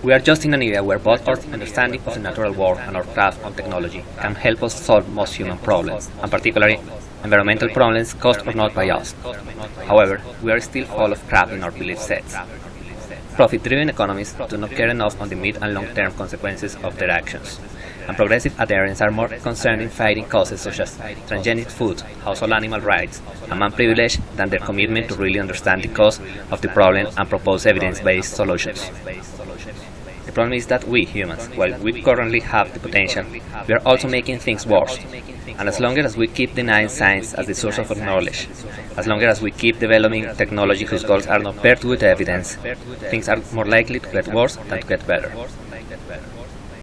We are just in an area where both our understanding of the natural world and our grasp on technology can help us solve most human problems, and particularly environmental problems caused or not by us. However, we are still full of crap in our belief sets. Profit-driven economies do not care enough on the mid and long-term consequences of their actions, and progressive adherents are more concerned in fighting causes such as transgenic food, household animal rights, and man privilege than their commitment to really understand the cause of the problem and propose evidence-based solutions. The problem is that we, humans, while we currently have the potential, we are also making things worse. And as long as we keep denying science as the source of our knowledge, as long as we keep developing technology whose goals are not paired with evidence, things are more likely to get worse than to get better.